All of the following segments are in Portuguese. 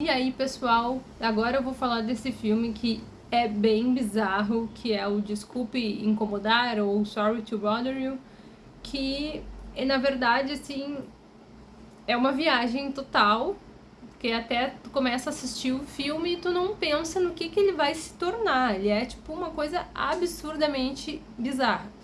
E aí, pessoal, agora eu vou falar desse filme que é bem bizarro, que é o Desculpe Incomodar, ou Sorry to Bother You, que, na verdade, assim, é uma viagem total, porque até tu começa a assistir o filme e tu não pensa no que, que ele vai se tornar, ele é, tipo, uma coisa absurdamente bizarra.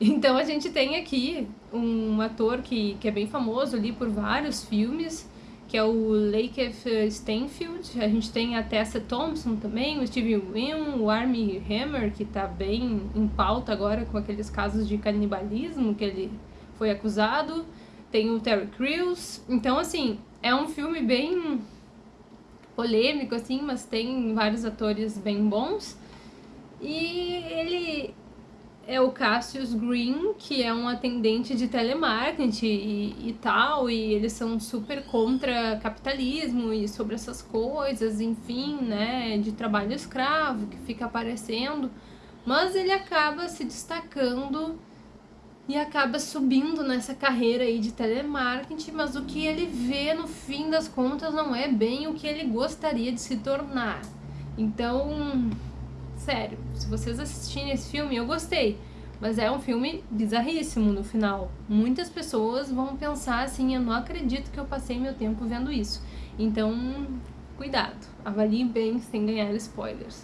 Então a gente tem aqui um ator que, que é bem famoso ali por vários filmes, que é o Lakeith Stanfield, a gente tem a Tessa Thompson também, o Steve Wynn, o Armie Hammer, que tá bem em pauta agora com aqueles casos de canibalismo que ele foi acusado, tem o Terry Crews, então assim, é um filme bem polêmico assim, mas tem vários atores bem bons, e é o Cassius Green, que é um atendente de telemarketing e, e, tal, e eles são super contra capitalismo e sobre essas coisas, enfim, né, de trabalho escravo que fica aparecendo, mas ele acaba se destacando e acaba subindo nessa carreira aí de telemarketing, mas o que ele vê no fim das contas não é bem o que ele gostaria de se tornar. Então, sério, se vocês assistirem esse filme, eu gostei. Mas é um filme bizarríssimo no final. Muitas pessoas vão pensar assim, eu não acredito que eu passei meu tempo vendo isso. Então, cuidado, avalie bem sem ganhar spoilers.